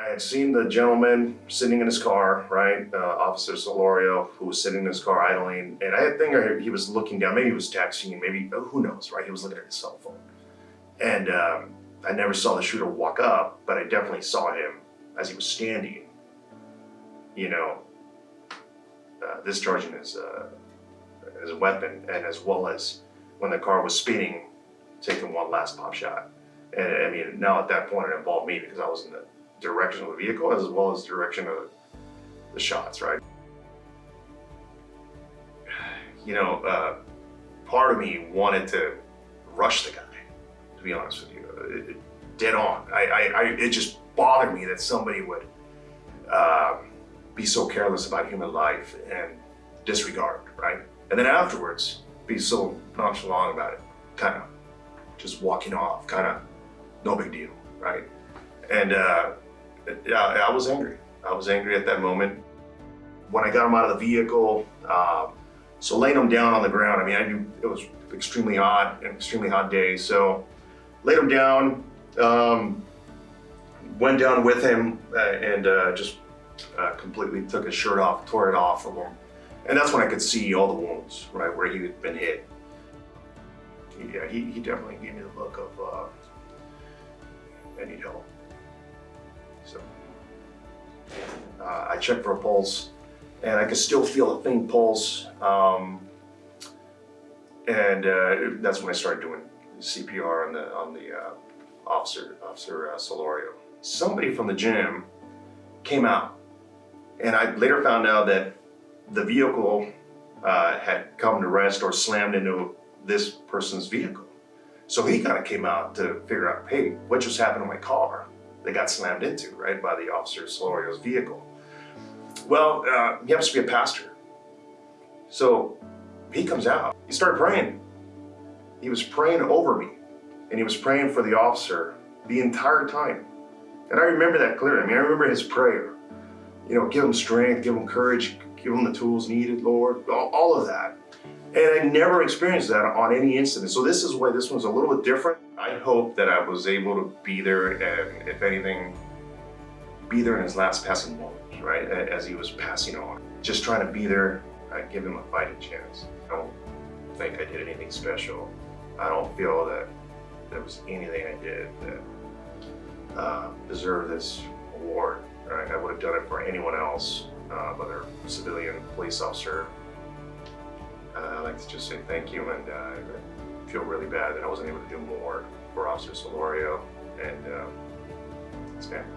I had seen the gentleman sitting in his car, right? Uh, Officer Solorio, who was sitting in his car idling, and I think I- he was looking down. Maybe he was texting, maybe uh, who knows, right? He was looking at his cell phone, and um, I never saw the shooter walk up, but I definitely saw him as he was standing. You know, uh, discharging his uh, his weapon, and as well as when the car was speeding, taking one last pop shot. And I mean, now at that point, it involved me because I was in the direction of the vehicle as well as direction of the shots, right? You know, uh, part of me wanted to rush the guy, to be honest with you, it, it, dead on. I, I, I, it just bothered me that somebody would uh, be so careless about human life and disregard, right? And then afterwards, be so nonchalant about it, kind of just walking off, kind of no big deal, right? And uh, yeah, I was angry. I was angry at that moment. When I got him out of the vehicle, um, so laying him down on the ground, I mean, I knew it was extremely hot, an extremely hot day. So laid him down, um, went down with him uh, and uh, just uh, completely took his shirt off, tore it off from him. And that's when I could see all the wounds, right, where he had been hit. Yeah, he, he definitely gave me the look of, uh, I need help. So uh, I checked for a pulse and I could still feel a faint pulse. Um, and uh, that's when I started doing CPR on the, on the uh, officer, Officer uh, Solorio. Somebody from the gym came out and I later found out that the vehicle uh, had come to rest or slammed into this person's vehicle. So he kind of came out to figure out, hey, what just happened to my car? They got slammed into, right, by the officer Solorio's vehicle. Well, uh, he happens to be a pastor. So he comes out, he started praying. He was praying over me and he was praying for the officer the entire time. And I remember that clearly. I mean, I remember his prayer. You know, give him strength, give him courage, give him the tools needed, Lord, all, all of that. And I never experienced that on any incident. So this is why this one's a little bit different. I hope that I was able to be there and if anything, be there in his last passing moments, right? As he was passing on. Just trying to be there, I give him a fighting chance. I don't think I did anything special. I don't feel that there was anything I did that uh, deserved this award. Right? I would have done it for anyone else, uh, whether civilian, police officer, I'd like to just say thank you and uh, I feel really bad that I wasn't able to do more for Officer Solorio and uh, his family.